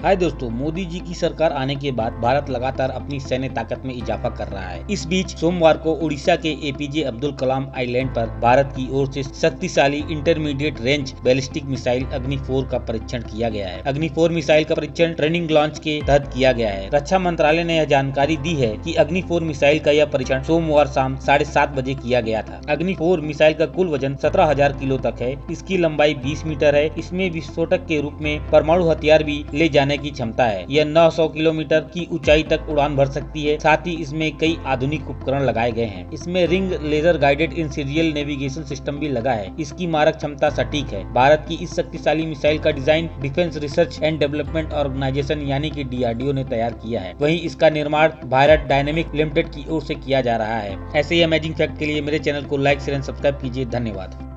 हाय दोस्तों, मोदी जी की सरकार आने के बाद भारत लगातार अपनी सैन्य ताकत में इजाफा कर रहा है। इस बीच सोमवार को उड़ीसा के एपीजे अब्दुल कलाम आइलैंड पर भारत की ओर से शक्तिशाली intermediate range ballistic missile Agni four का परीक्षण किया गया है। अग्नि फोर मिसाइल का परीक्षण ट्रेनिंग लॉन्च के तहत किया गया है। रक्षा मंत्रालय ने यह जानकारी दी है की अग्नि फोर मिसाइल का यह परीक्षण सोमवार शाम साढ़े सात बजे किया गया था। अग्नि फोर मिसाइल का कुल वज़न सत्रह हज़ार किलो तक है। इसकी लंबाई बीस मीटर है। इसमें विस्फोटक के रूप में परमाणु हथियार भी ले जाने की क्षमता है। यह 900 किलोमीटर की ऊंचाई तक उड़ान भर सकती है। साथ ही इसमें कई आधुनिक उपकरण लगाए गए हैं। इसमें ring, laser, guided inertial navigation system भी लगा है। इसकी मारक क्षमता सटीक है। भारत की इस शक्तिशाली मिसाइल का design defence research and development organisation यानी कि डीआरडीओ ने तैयार किया है। वही इसका निर्माण भारत डायनेमिक लिमिटेड की ओर से किया जा रहा है। ऐसे ही अमेजिंग फैक्ट के लिए मेरे चैनल को लाइक शेयर एंड सब्सक्राइब कीजिए। धन्यवाद।